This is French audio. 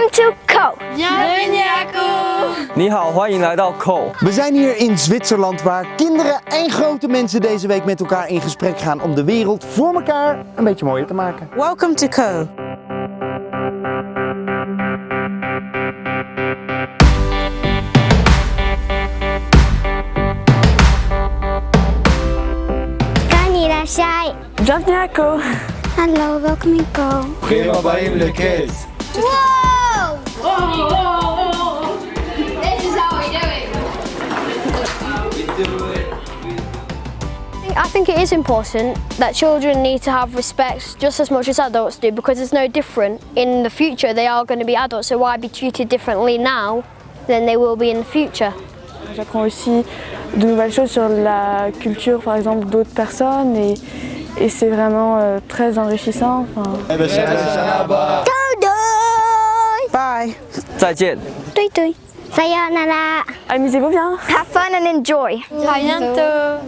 Welcome to Co. Nihao, 欢迎来到 Co. We zijn hier in Zwitserland waar kinderen en grote mensen deze week met elkaar in gesprek gaan om de wereld voor elkaar een beetje mooier te maken. Welcome to Co. Kanirashai. Dag Hallo, welkom in Ko. Prima bij de kids. I think it is important that children need to have respect just as much as adults do because it's no different. In the future they are going to be adults so why be treated differently now than they will be in the future? J'apprends aussi de nouvelles choses sur la culture par exemple d'autres personnes et, et c'est vraiment euh, très enrichissant. Enfin... Eh ben, Bye! 再见.对对. Sayonara. amusez-vous bien. Have fun and enjoy. À bientôt.